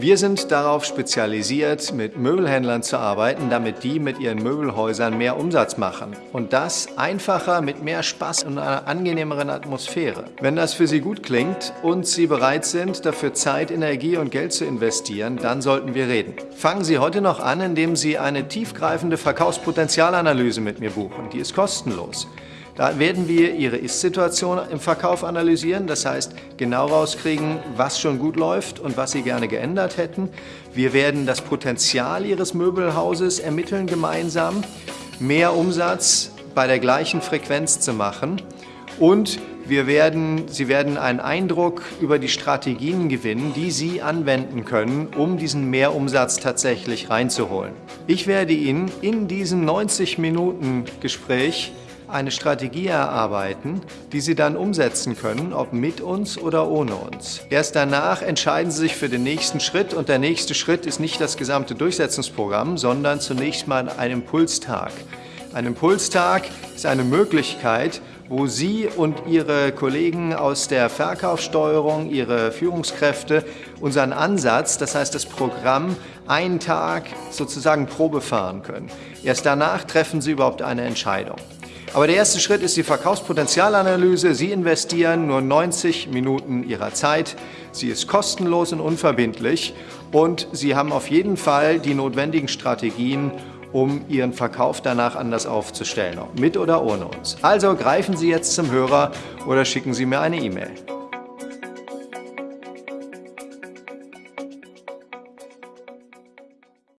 Wir sind darauf spezialisiert, mit Möbelhändlern zu arbeiten, damit die mit ihren Möbelhäusern mehr Umsatz machen. Und das einfacher, mit mehr Spaß und einer angenehmeren Atmosphäre. Wenn das für Sie gut klingt und Sie bereit sind, dafür Zeit, Energie und Geld zu investieren, dann sollten wir reden. Fangen Sie heute noch an, indem Sie eine tiefgreifende Verkaufspotenzialanalyse mit mir buchen. Die ist kostenlos. Da werden wir Ihre Ist-Situation im Verkauf analysieren, das heißt genau rauskriegen, was schon gut läuft und was Sie gerne geändert hätten. Wir werden das Potenzial Ihres Möbelhauses ermitteln gemeinsam, mehr Umsatz bei der gleichen Frequenz zu machen und wir werden, Sie werden einen Eindruck über die Strategien gewinnen, die Sie anwenden können, um diesen Mehrumsatz tatsächlich reinzuholen. Ich werde Ihnen in diesem 90 Minuten Gespräch eine Strategie erarbeiten, die Sie dann umsetzen können, ob mit uns oder ohne uns. Erst danach entscheiden Sie sich für den nächsten Schritt und der nächste Schritt ist nicht das gesamte Durchsetzungsprogramm, sondern zunächst mal ein Impulstag. Ein Impulstag ist eine Möglichkeit, wo Sie und Ihre Kollegen aus der Verkaufssteuerung, Ihre Führungskräfte unseren Ansatz, das heißt das Programm, einen Tag sozusagen Probe fahren können. Erst danach treffen Sie überhaupt eine Entscheidung. Aber der erste Schritt ist die Verkaufspotenzialanalyse. Sie investieren nur 90 Minuten Ihrer Zeit. Sie ist kostenlos und unverbindlich und Sie haben auf jeden Fall die notwendigen Strategien, um Ihren Verkauf danach anders aufzustellen, mit oder ohne uns. Also greifen Sie jetzt zum Hörer oder schicken Sie mir eine E-Mail.